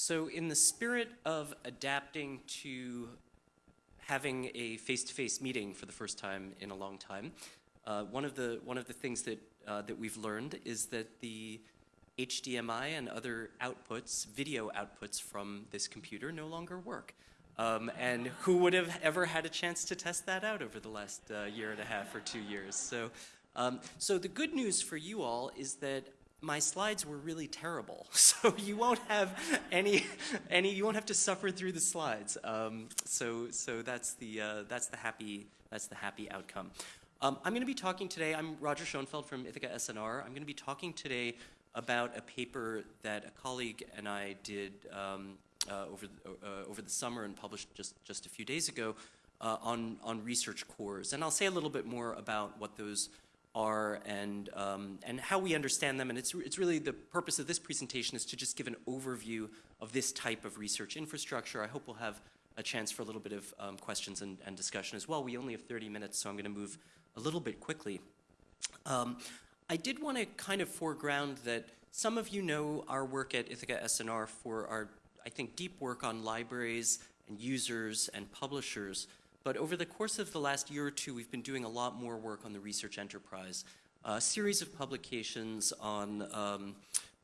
So in the spirit of adapting to having a face-to-face meeting for the first time in a long time, uh, one of the one of the things that uh, that we've learned is that the HDMI and other outputs, video outputs from this computer no longer work. Um, and who would have ever had a chance to test that out over the last uh, year and a half or two years? So, um, so the good news for you all is that my slides were really terrible, so you won't have any, any, you won't have to suffer through the slides. Um, so, so that's the uh, that's the happy that's the happy outcome. Um, I'm going to be talking today. I'm Roger Schonfeld from Ithaka S+R. I'm going to be talking today about a paper that a colleague and I did um, uh, over, the, uh, over the summer and published just, just a few days ago uh, on, on research cores. And I'll say a little bit more about what those are and, um, and how we understand them. And it's, it's really the purpose of this presentation is to just give an overview of this type of research infrastructure. I hope we'll have a chance for a little bit of um, questions and, and, discussion as well. We only have 30 minutes, so I'm going to move a little bit quickly. Um, I did want to kind of foreground that some of you know our work at Ithaka S+R for our, I think, deep work on libraries and users and publishers. But over the course of the last year or two, we've been doing a lot more work on the research enterprise. A series of publications on, um,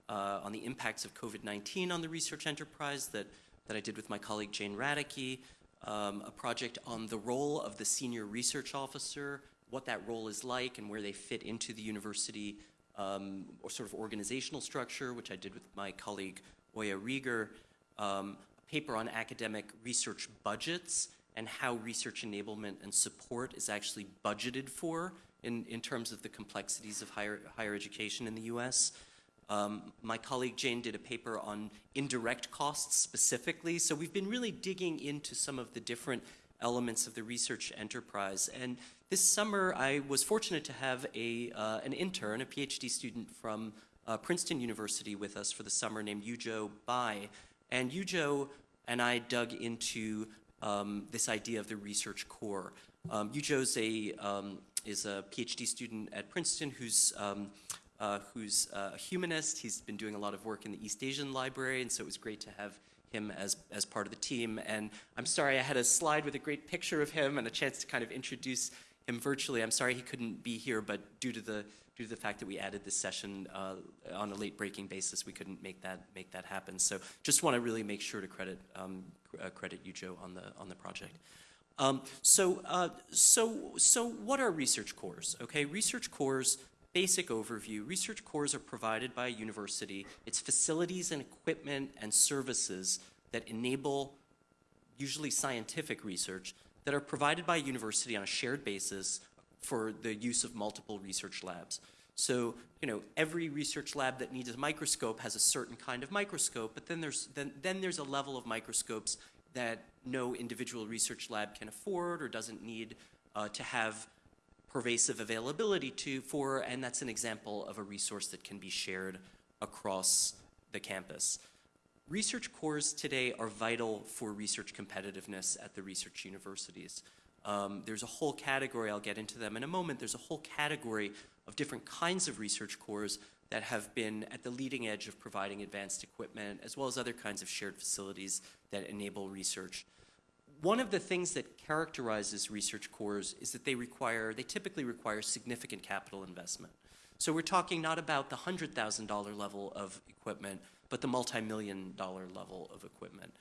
uh, on the impacts of COVID-19 on the research enterprise that, that I did with my colleague Jane Radecki, um, a project on the role of the senior research officer what that role is like and where they fit into the university um, or sort of organizational structure, which I did with my colleague Oya Rieger, um, a paper on academic research budgets and how research enablement and support is actually budgeted for in, in terms of the complexities of higher, higher education in the US. Um, my colleague Jane did a paper on indirect costs specifically, so we've been really digging into some of the different elements of the research enterprise. And this summer, I was fortunate to have a, uh, an intern, a PhD student from uh, Princeton University with us for the summer named Yujo Bai. And Yujo and I dug into um, this idea of the research core. Um, Yujo's a, um, is a PhD student at Princeton who's um, uh, who's uh, a humanist. He's been doing a lot of work in the East Asian Library, and so it was great to have him as, as part of the team. And I'm sorry I had a slide with a great picture of him and a chance to kind of introduce him virtually. I'm sorry he couldn't be here, but due to the due to the fact that we added this session uh, on a late breaking basis, we couldn't make that make that happen. So just want to really make sure to credit um, credit you, Joe, on the on the project. Um, so uh, so so what are research cores? Okay, research cores basic overview, research cores are provided by a university. It's facilities and equipment and services that enable usually scientific research that are provided by a university on a shared basis for the use of multiple research labs. So, you know, every research lab that needs a microscope has a certain kind of microscope, but then there's, then, then there's a level of microscopes that no individual research lab can afford or doesn't need uh, to have pervasive availability to for, and that's an example of a resource that can be shared across the campus. Research cores today are vital for research competitiveness at the research universities. Um, there's a whole category, I'll get into them in a moment, there's a whole category of different kinds of research cores that have been at the leading edge of providing advanced equipment, as well as other kinds of shared facilities that enable research one of the things that characterizes research cores is that they require, they typically require significant capital investment. So we're talking not about the $100,000 level of equipment, but the multi-million dollar level of equipment.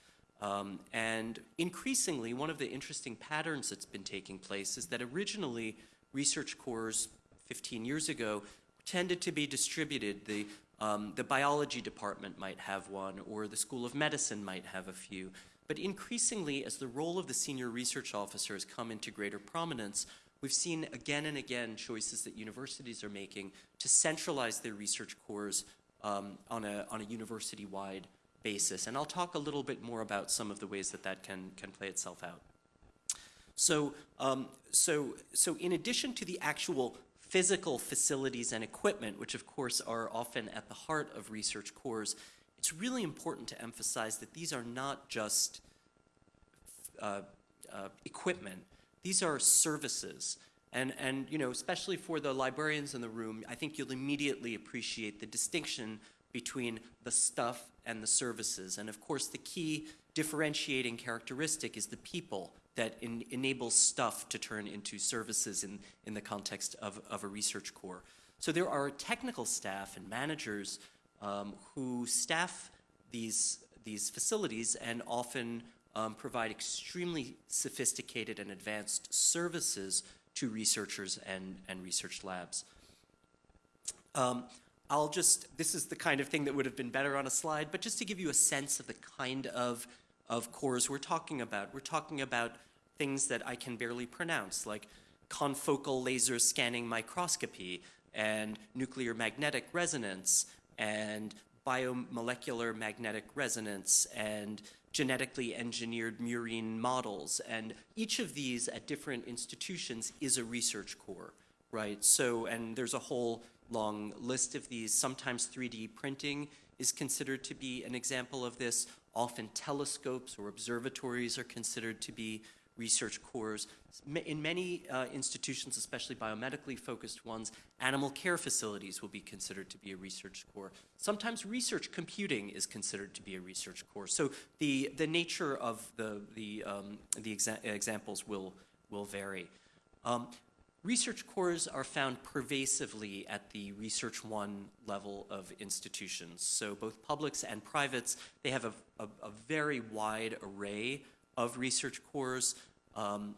Um, and increasingly, one of the interesting patterns that's been taking place is that originally research cores 15 years ago tended to be distributed. The, um, the biology department might have one, or the School of Medicine might have a few. But increasingly, as the role of the senior research officer has come into greater prominence, we've seen again and again choices that universities are making to centralize their research cores um, on a, on a university-wide basis. And I'll talk a little bit more about some of the ways that that can, can play itself out. So, um, so, so in addition to the actual physical facilities and equipment, which of course are often at the heart of research cores, it's really important to emphasize that these are not just uh, uh, equipment. These are services. And, and, you know, especially for the librarians in the room, I think you'll immediately appreciate the distinction between the stuff and the services. And of course, the key differentiating characteristic is the people that en- enables stuff to turn into services in, in the context of, of a research core. So there are technical staff and managers um, who staff these, these facilities and often um, provide extremely sophisticated and advanced services to researchers and, and research labs. Um, I'll just, this is the kind of thing that would have been better on a slide, but just to give you a sense of the kind of, of cores we're talking about. We're talking about things that I can barely pronounce, like confocal laser scanning microscopy and nuclear magnetic resonance and biomolecular magnetic resonance and genetically engineered murine models. And each of these at different institutions is a research core, right? So, and there's a whole long list of these. Sometimes 3D printing is considered to be an example of this. Often telescopes or observatories are considered to be research cores. In many uh, institutions, especially biomedically focused ones, animal care facilities will be considered to be a research core. Sometimes research computing is considered to be a research core. So the, the nature of the, the, um, the exa examples will, will vary. Um, research cores are found pervasively at the Research One level of institutions. So both publics and privates, they have a, a, a very wide array of research cores. Um,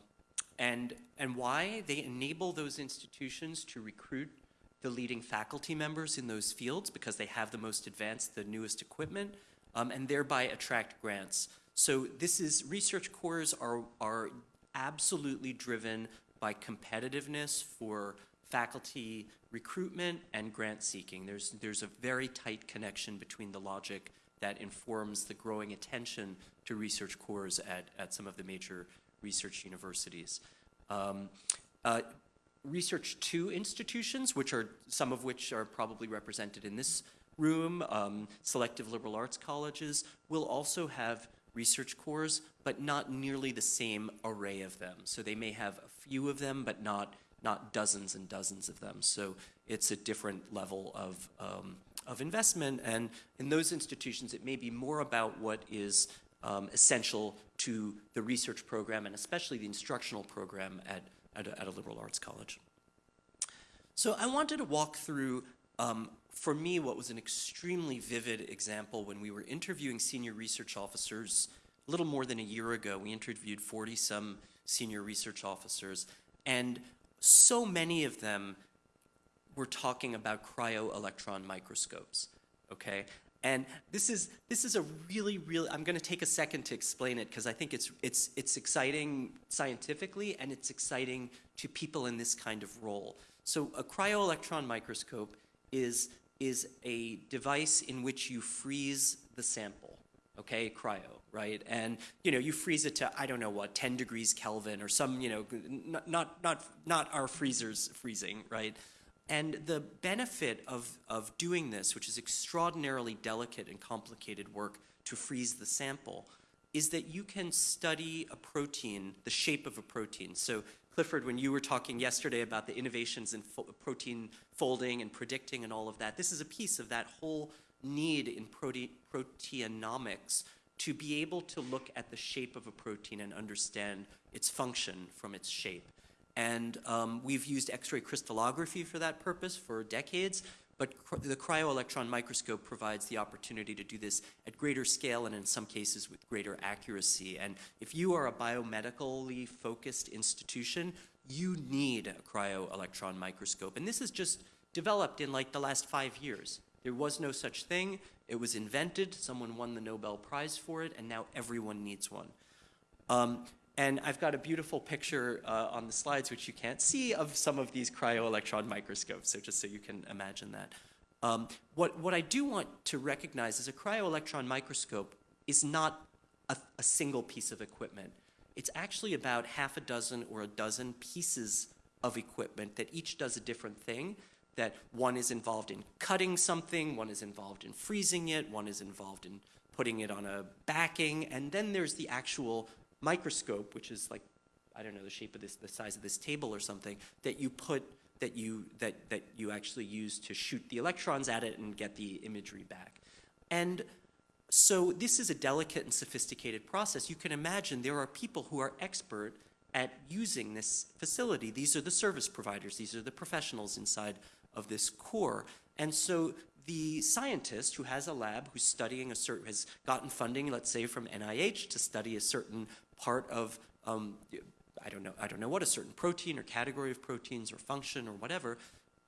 and, and why? They enable those institutions to recruit the leading faculty members in those fields because they have the most advanced, the newest equipment, um, and thereby attract grants. So this is, research cores are, are absolutely driven by competitiveness for faculty recruitment and grant seeking. There's, there's a very tight connection between the logic that informs the growing attention to research cores at, at some of the major research universities. Um, uh, research two institutions, which are some of which are probably represented in this room, um, selective liberal arts colleges, will also have research cores, but not nearly the same array of them. So they may have a few of them, but not, not dozens and dozens of them. So it's a different level of, um, of investment. And in those institutions, it may be more about what is um, essential to the research program and especially the instructional program at, at, a, at a liberal arts college. So I wanted to walk through, um, for me, what was an extremely vivid example when we were interviewing senior research officers a little more than a year ago. We interviewed 40 some senior research officers, and so many of them were talking about cryo-electron microscopes, okay? And this is, this is a really, really, I'm gonna take a second to explain it because I think it's, it's, it's exciting scientifically and it's exciting to people in this kind of role. So a cryo-electron microscope is, is a device in which you freeze the sample, okay, cryo, right? And, you know, you freeze it to, I don't know what, 10 degrees Kelvin or some, you know, not, not, not, our freezers freezing, right? And the benefit of, of doing this, which is extraordinarily delicate and complicated work to freeze the sample, is that you can study a protein, the shape of a protein. So Clifford, when you were talking yesterday about the innovations in fo protein folding and predicting and all of that, this is a piece of that whole need in prote proteomics to be able to look at the shape of a protein and understand its function from its shape. And um, we've used X-ray crystallography for that purpose for decades, but the cryo-electron microscope provides the opportunity to do this at greater scale and in some cases with greater accuracy. And if you are a biomedically focused institution, you need a cryo-electron microscope. And this is just developed in like the last five years. There was no such thing. It was invented. Someone won the Nobel Prize for it, and now everyone needs one. Um, and I've got a beautiful picture uh, on the slides, which you can't see, of some of these cryo-electron microscopes, so just so you can imagine that. Um, what, what I do want to recognize is a cryo-electron microscope is not a, a single piece of equipment. It's actually about half a dozen or a dozen pieces of equipment that each does a different thing, that one is involved in cutting something, one is involved in freezing it, one is involved in putting it on a backing, and then there's the actual microscope, which is like, I don't know, the shape of this, the size of this table or something, that you put that you, that, that you actually use to shoot the electrons at it and get the imagery back. And so this is a delicate and sophisticated process. You can imagine there are people who are expert at using this facility. These are the service providers. These are the professionals inside of this core. And so the scientist who has a lab, who's studying a certain, has gotten funding, let's say from NIH, to study a certain part of, um, I don't know, I don't know what, a certain protein or category of proteins or function or whatever,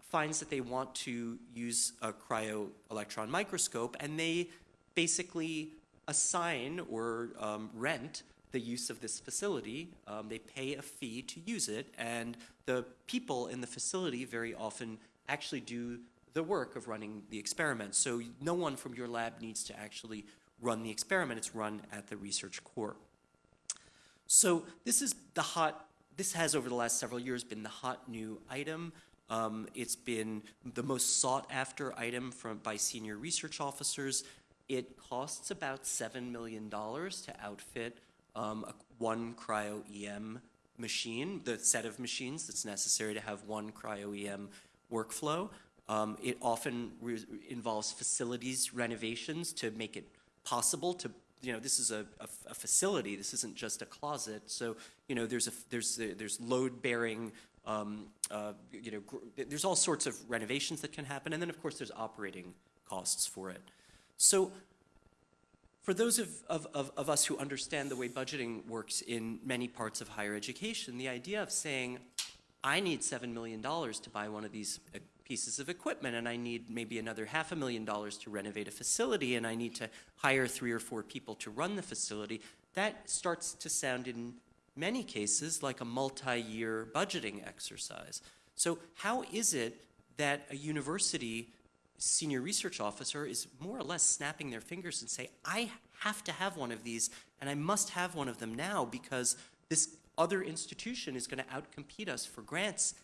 finds that they want to use a cryo electron microscope, and they basically assign or um, rent the use of this facility. Um, they pay a fee to use it, and the people in the facility very often actually do the work of running the experiment. So no one from your lab needs to actually run the experiment. It's run at the research core. So this is the hot, this has over the last several years been the hot new item. Um, it's been the most sought after item from, by senior research officers. It costs about $7 million to outfit um, a, one cryo-EM machine, the set of machines that's necessary to have one cryo-EM workflow. Um, it often involves facilities renovations to make it possible to, you know, this is a, a, a facility. This isn't just a closet. So, you know, there's a there's a, there's load bearing. Um, uh, you know, there's all sorts of renovations that can happen, and then of course there's operating costs for it. So for those of, of, of, of, us who understand the way budgeting works in many parts of higher education, the idea of saying, I need $7 million to buy one of these uh, pieces of equipment and I need maybe another half a million dollars to renovate a facility and I need to hire three or four people to run the facility, that starts to sound in many cases like a multi-year budgeting exercise. So how is it that a university senior research officer is more or less snapping their fingers and say, I have to have one of these and I must have one of them now because this other institution is going to outcompete us for grants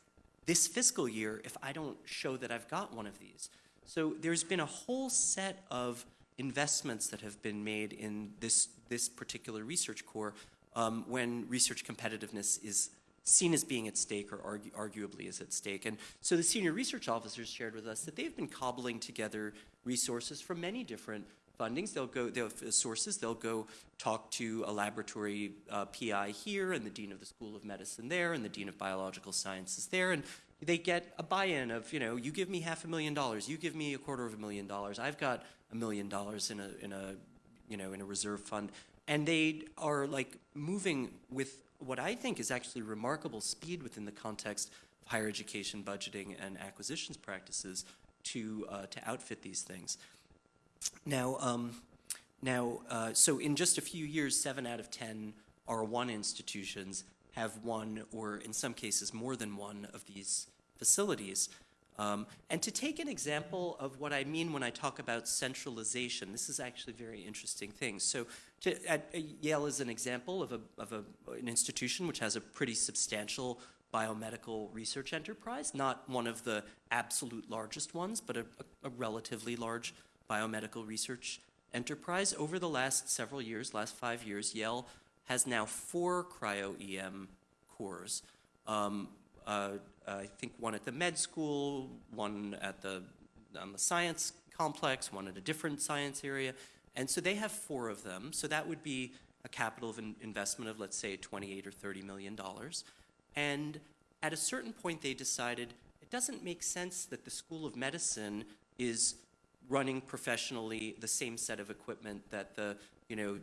this fiscal year if I don't show that I've got one of these. So there's been a whole set of investments that have been made in this, this particular research core um, when research competitiveness is seen as being at stake or argu arguably is at stake. And so the senior research officers shared with us that they've been cobbling together resources from many different fundings. They'll go, they'll sources, they'll go talk to a laboratory uh, PI here and the Dean of the School of Medicine there and the Dean of Biological Sciences there and they get a buy-in of, you know, you give me half a million dollars, you give me a quarter of a million dollars, I've got a million dollars in a, in a, you know, in a reserve fund. And they are like moving with what I think is actually remarkable speed within the context of higher education budgeting and acquisitions practices to, uh, to outfit these things. Now, um, now uh, so in just a few years, seven out of 10 R1 institutions have one or in some cases more than one of these facilities. Um, and to take an example of what I mean when I talk about centralization, this is actually a very interesting thing. So to, at, uh, Yale is an example of, a, of a, an institution which has a pretty substantial biomedical research enterprise, not one of the absolute largest ones, but a, a relatively large biomedical research enterprise. Over the last several years, last five years, Yale has now four cryo-EM cores. Um, uh, I think one at the med school, one at the, on the science complex, one at a different science area. And so they have four of them. So that would be a capital of in investment of, let's say, 28 or 30 million dollars. And at a certain point, they decided it doesn't make sense that the School of Medicine is running professionally the same set of equipment that the, you know,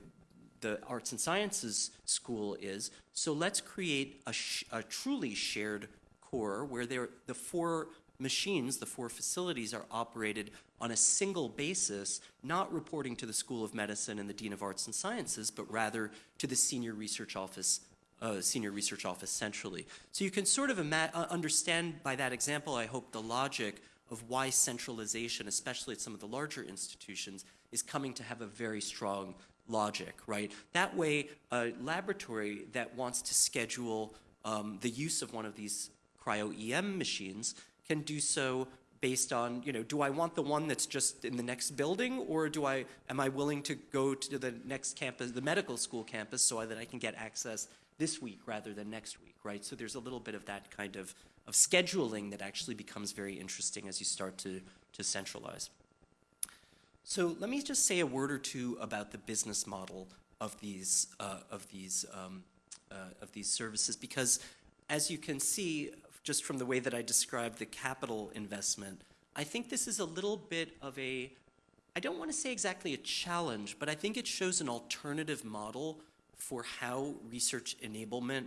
the arts and sciences school is. So let's create a, a truly shared core where the four machines, the four facilities are operated on a single basis, not reporting to the School of Medicine and the Dean of Arts and Sciences, but rather to the Senior Research Office uh, senior research office centrally. So you can sort of uh, understand by that example, I hope, the logic of why centralization, especially at some of the larger institutions, is coming to have a very strong logic, right? That way, a laboratory that wants to schedule um, the use of one of these cryo-EM machines can do so based on, you know, do I want the one that's just in the next building or do I, am I willing to go to the next campus, the medical school campus so that I can get access this week rather than next week, right? So there's a little bit of that kind of, of scheduling that actually becomes very interesting as you start to, to centralize. So let me just say a word or two about the business model of these, uh, of these, um, uh, of these services, because as you can see, just from the way that I described the capital investment, I think this is a little bit of a, I don't want to say exactly a challenge, but I think it shows an alternative model for how research enablement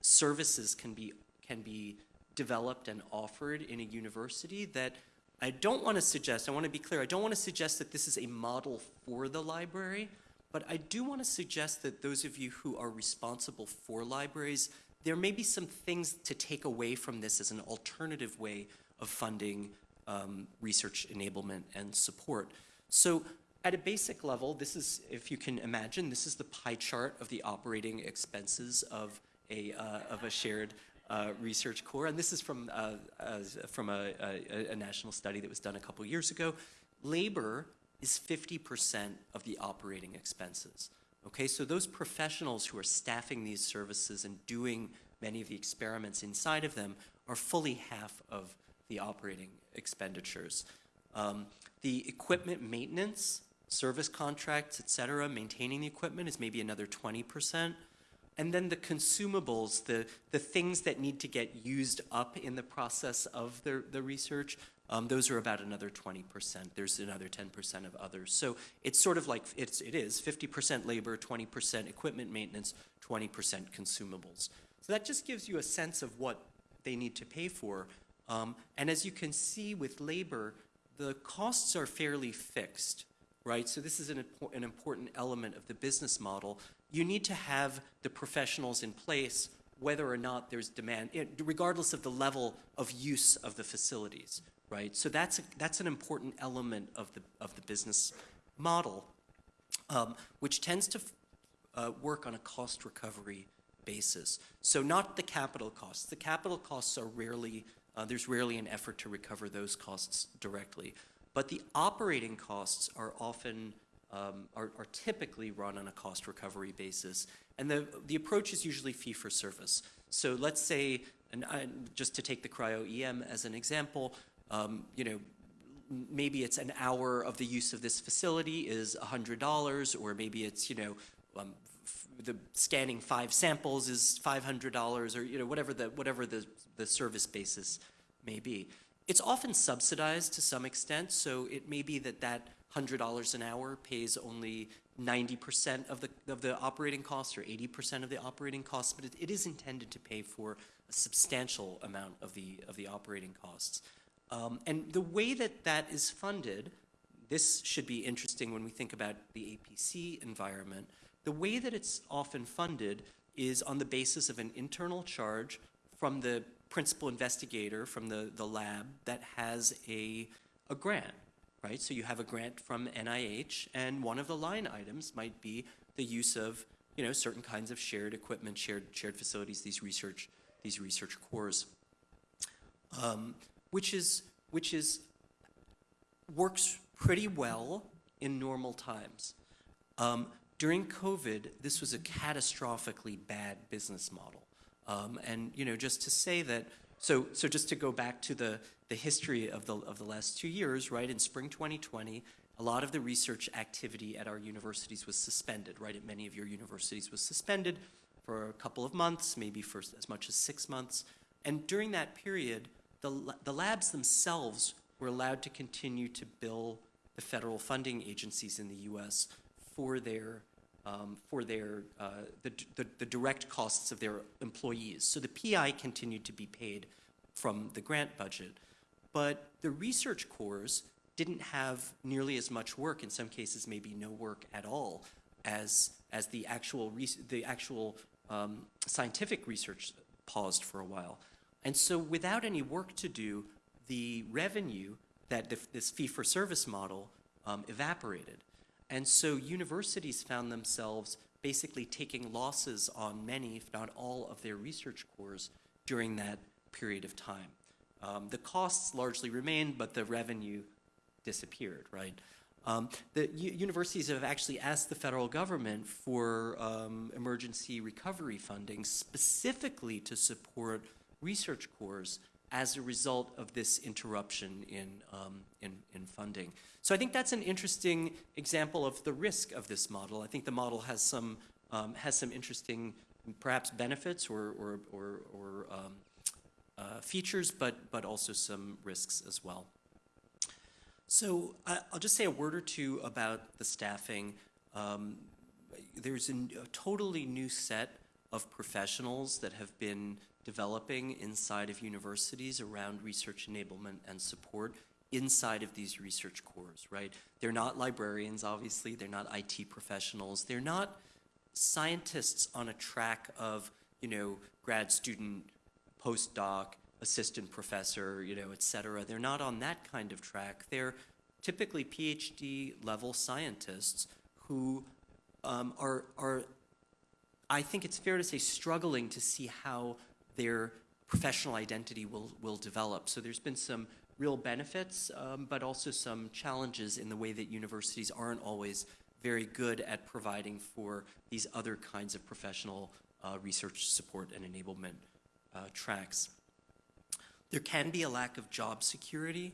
services can be, can be developed and offered in a university that I don't want to suggest, I want to be clear, I don't want to suggest that this is a model for the library, but I do want to suggest that those of you who are responsible for libraries, there may be some things to take away from this as an alternative way of funding um, research enablement and support. So at a basic level, this is, if you can imagine, this is the pie chart of the operating expenses of a, uh, of a shared uh, research core. And this is from, uh, from a, a, a, national study that was done a couple years ago. Labor is 50% of the operating expenses. Okay, so those professionals who are staffing these services and doing many of the experiments inside of them are fully half of the operating expenditures. Um, the equipment maintenance, service contracts, et cetera, maintaining the equipment is maybe another 20%. And then the consumables, the, the things that need to get used up in the process of the, the research, um, those are about another 20%. There's another 10% of others. So it's sort of like, it's, it is 50% labor, 20% equipment maintenance, 20% consumables. So that just gives you a sense of what they need to pay for. Um, and as you can see with labor, the costs are fairly fixed, right? So this is an, an important element of the business model. You need to have the professionals in place whether or not there's demand, regardless of the level of use of the facilities, right? So that's, a, that's an important element of the, of the business model, um, which tends to uh, work on a cost recovery basis. So not the capital costs. The capital costs are rarely uh, there's rarely an effort to recover those costs directly. But the operating costs are often, um, are, are, typically run on a cost recovery basis. And the, the approach is usually fee for service. So let's say, and I, just to take the cryo-EM as an example, um, you know, maybe it's an hour of the use of this facility is $100, or maybe it's, you know, um, the scanning five samples is $500 or you know whatever the whatever the the service basis may be. It's often subsidized to some extent, so it may be that that $100 an hour pays only 90% of the, of the operating costs or 80% of the operating costs, but it, it is intended to pay for a substantial amount of the, of the operating costs. Um, and the way that that is funded, this should be interesting when we think about the APC environment, the way that it's often funded is on the basis of an internal charge from the principal investigator from the, the lab that has a, a grant, right? So you have a grant from NIH, and one of the line items might be the use of you know, certain kinds of shared equipment, shared, shared facilities, these research, these research cores, um, which, is, which is, works pretty well in normal times. Um, during COVID, this was a catastrophically bad business model. Um, and you know, just to say that, so so just to go back to the the history of the of the last two years, right? In spring 2020, a lot of the research activity at our universities was suspended, right? At many of your universities was suspended for a couple of months, maybe for as much as six months. And during that period, the the labs themselves were allowed to continue to bill the federal funding agencies in the U.S. for their um, for their, uh, the, the, the, direct costs of their employees. So the PI continued to be paid from the grant budget. But the research cores didn't have nearly as much work, in some cases maybe no work at all, as, as the actual, the actual um, scientific research paused for a while. And so without any work to do, the revenue that the, this fee-for-service model um, evaporated. And so universities found themselves basically taking losses on many, if not all, of their research cores during that period of time. Um, the costs largely remained, but the revenue disappeared, right? Um, the universities have actually asked the federal government for um, emergency recovery funding specifically to support research cores as a result of this interruption in, um, in, in funding. So I think that's an interesting example of the risk of this model. I think the model has some, um, has some interesting, perhaps benefits or, or, or, or um, uh, features, but, but also some risks as well. So I, I'll just say a word or two about the staffing. Um, there's a totally new set of professionals that have been developing inside of universities around research enablement and support inside of these research cores, right? They're not librarians, obviously. They're not IT professionals. They're not scientists on a track of, you know, grad student, postdoc, assistant professor, you know, et cetera. They're not on that kind of track. They're typically PhD level scientists who um, are, are, I think it's fair to say, struggling to see how their professional identity will, will develop. So there's been some real benefits, um, but also some challenges in the way that universities aren't always very good at providing for these other kinds of professional uh, research support and enablement uh, tracks. There can be a lack of job security.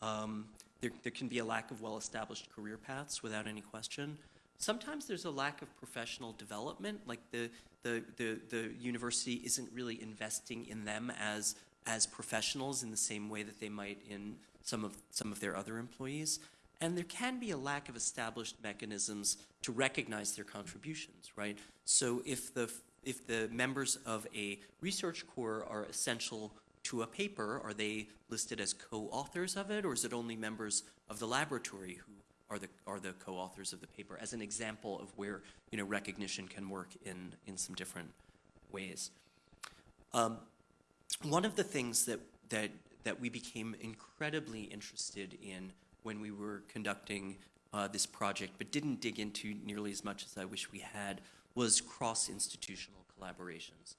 Um, there, there can be a lack of well-established career paths without any question. Sometimes there's a lack of professional development, like the, the, the, the university isn't really investing in them as, as professionals in the same way that they might in some of, some of their other employees. And there can be a lack of established mechanisms to recognize their contributions, right? So if the, if the members of a research core are essential to a paper, are they listed as co-authors of it, or is it only members of the laboratory who are the, are the co-authors of the paper, as an example of where you know, recognition can work in, in some different ways. Um, one of the things that, that, that we became incredibly interested in when we were conducting uh, this project, but didn't dig into nearly as much as I wish we had, was cross-institutional collaborations.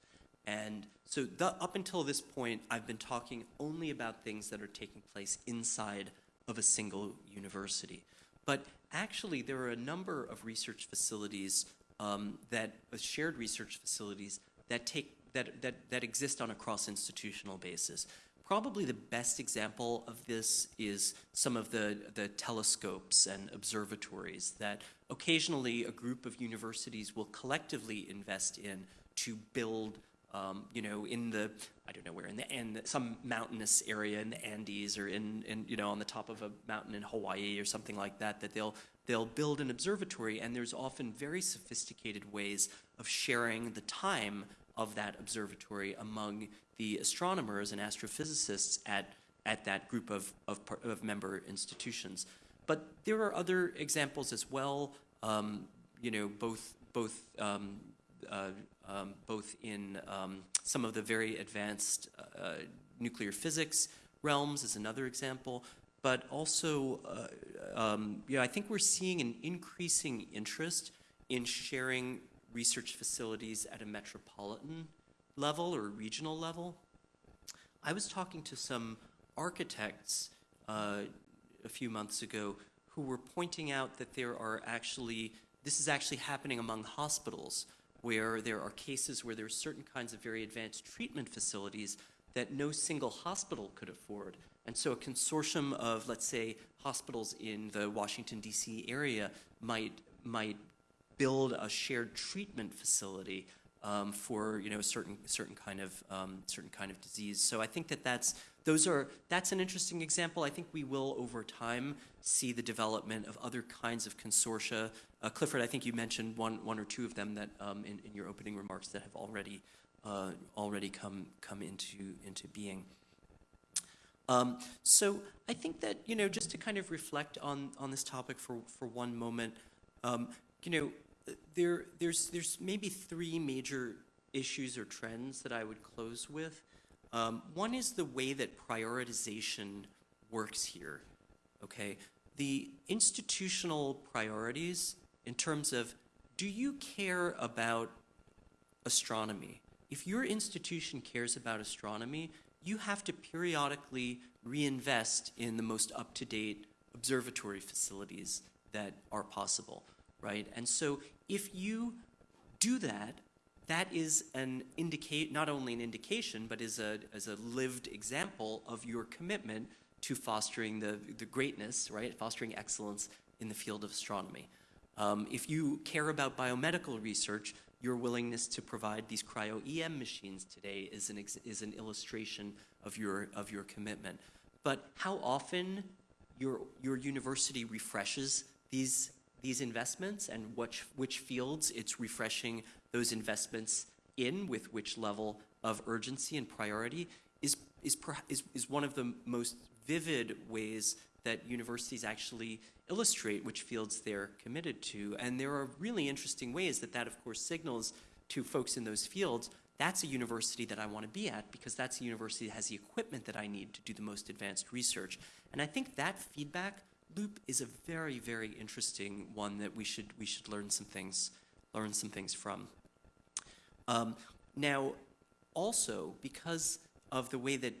And so the, up until this point, I've been talking only about things that are taking place inside of a single university. But actually, there are a number of research facilities um, that, uh, shared research facilities that take, that, that, that exist on a cross-institutional basis. Probably the best example of this is some of the, the telescopes and observatories that occasionally a group of universities will collectively invest in to build um, you know, in the, I don't know where, in the, in some mountainous area in the Andes or in, in, you know, on the top of a mountain in Hawaii or something like that, that they'll, they'll build an observatory and there's often very sophisticated ways of sharing the time of that observatory among the astronomers and astrophysicists at, at that group of, of, of member institutions. But there are other examples as well, um, you know, both, both um, uh, um, both in um, some of the very advanced uh, nuclear physics realms is another example, but also, uh, um, you know, I think we're seeing an increasing interest in sharing research facilities at a metropolitan level or regional level. I was talking to some architects uh, a few months ago who were pointing out that there are actually, this is actually happening among hospitals where there are cases where there are certain kinds of very advanced treatment facilities that no single hospital could afford. And so a consortium of, let's say, hospitals in the Washington, D.C. area might, might build a shared treatment facility um, for you know a certain certain kind of um, certain kind of disease. So I think that that's those are that's an interesting example. I think we will over time see the development of other kinds of consortia. Uh, Clifford, I think you mentioned one one or two of them that um, in, in your opening remarks that have already uh, already come come into into being. Um, so I think that you know just to kind of reflect on on this topic for for one moment, um, you know there, there's, there's maybe three major issues or trends that I would close with. Um, one is the way that prioritization works here, okay? The institutional priorities in terms of, do you care about astronomy? If your institution cares about astronomy, you have to periodically reinvest in the most up-to-date observatory facilities that are possible, right? And so if you do that, that is an indicate not only an indication, but is a as a lived example of your commitment to fostering the, the greatness, right? Fostering excellence in the field of astronomy. Um, if you care about biomedical research, your willingness to provide these cryo-EM machines today is an, is an illustration of your, of your commitment. But how often your, your university refreshes these, these investments and which, which fields it's refreshing those investments in with which level of urgency and priority is, is, is, is one of the most vivid ways that universities actually illustrate which fields they're committed to. And there are really interesting ways that that, of course, signals to folks in those fields that's a university that I want to be at because that's a university that has the equipment that I need to do the most advanced research. And I think that feedback loop is a very, very interesting one that we should we should learn some things learn some things from. Um, now, also because of the way that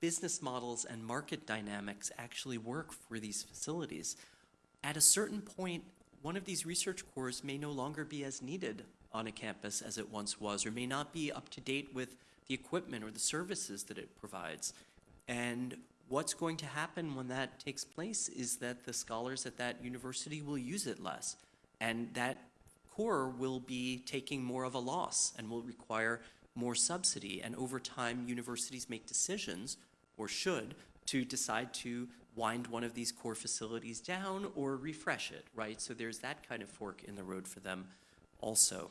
business models and market dynamics actually work for these facilities. At a certain point, one of these research cores may no longer be as needed on a campus as it once was, or may not be up to date with the equipment or the services that it provides. And what's going to happen when that takes place is that the scholars at that university will use it less. And that core will be taking more of a loss and will require more subsidy. And over time, universities make decisions, or should, to decide to wind one of these core facilities down or refresh it, right? So there's that kind of fork in the road for them also.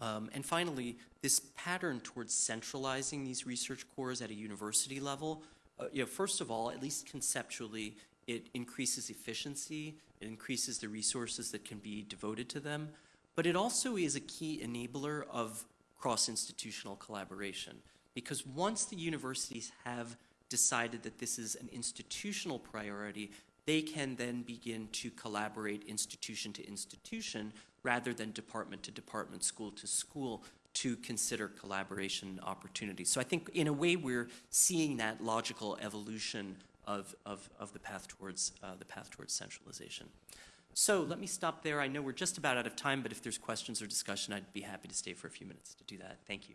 Um, and finally, this pattern towards centralizing these research cores at a university level, uh, you know, first of all, at least conceptually, it increases efficiency, it increases the resources that can be devoted to them, but it also is a key enabler of cross-institutional collaboration. Because once the universities have decided that this is an institutional priority, they can then begin to collaborate institution to institution rather than department to department, school to school to consider collaboration opportunities. So I think in a way we're seeing that logical evolution of, of, of the path towards uh, the path towards centralization. So let me stop there. I know we're just about out of time, but if there's questions or discussion, I'd be happy to stay for a few minutes to do that. Thank you.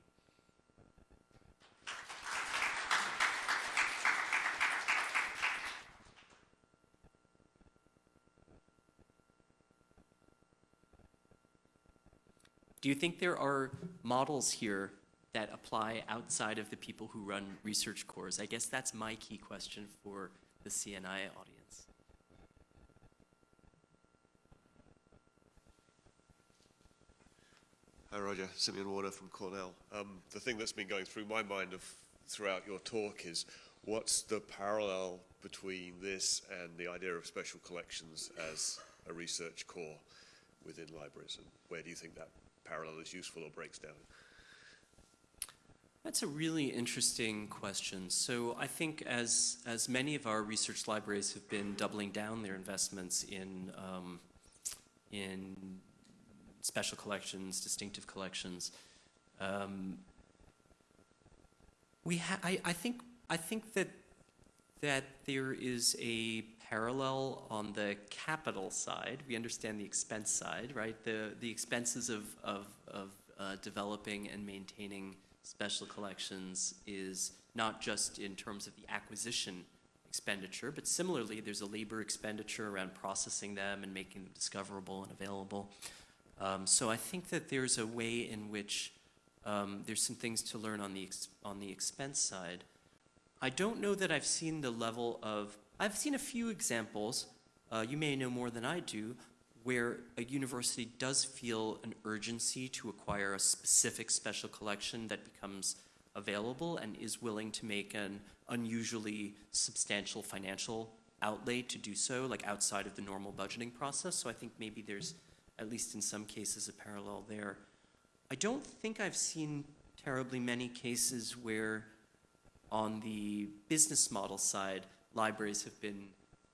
Do you think there are models here that apply outside of the people who run research cores? I guess that's my key question for the CNI audience. Hi, Roger. Simeon Warner from Cornell. Um, the thing that's been going through my mind of, throughout your talk is what's the parallel between this and the idea of special collections as a research core within libraries, and where do you think that parallel is useful or breaks down? That's a really interesting question. So I think as, as many of our research libraries have been doubling down their investments in, um, in special collections, distinctive collections. Um, we ha- I, I think I think that that there is a parallel on the capital side. We understand the expense side, right? The the expenses of of, of uh, developing and maintaining special collections is not just in terms of the acquisition expenditure, but similarly, there's a labor expenditure around processing them and making them discoverable and available. Um, so I think that there's a way in which um, there's some things to learn on the on the expense side. I don't know that I've seen the level of. I've seen a few examples. Uh, you may know more than I do, where a university does feel an urgency to acquire a specific special collection that becomes available and is willing to make an unusually substantial financial outlay to do so, like outside of the normal budgeting process. So I think maybe there's at least in some cases, a parallel there. I don't think I've seen terribly many cases where, on the business model side, libraries have been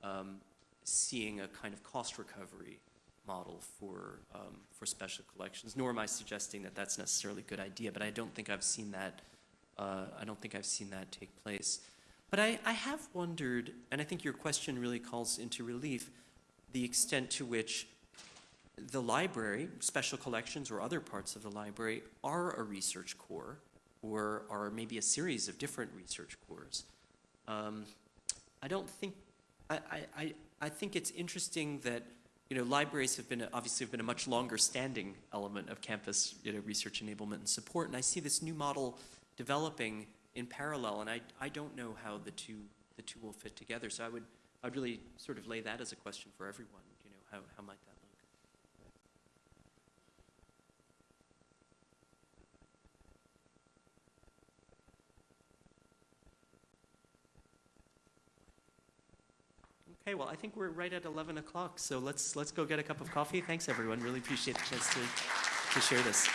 um, seeing a kind of cost recovery model for um, for special collections. Nor am I suggesting that that's necessarily a good idea, but I don't think I've seen that. Uh, I don't think I've seen that take place. But I, I have wondered, and I think your question really calls into relief the extent to which the library, special collections or other parts of the library are a research core or are maybe a series of different research cores. Um, I don't think, I, I, I, I think it's interesting that, you know, libraries have been, obviously have been a much longer standing element of campus, you know, research enablement and support. And I see this new model developing in parallel, and I, I don't know how the two, the two will fit together. So I would, I'd really sort of lay that as a question for everyone, you know, how, how might that look? Okay, well, I think we're right at 11 o'clock, so let's, let's go get a cup of coffee. Thanks, everyone. Really appreciate the chance to, to share this.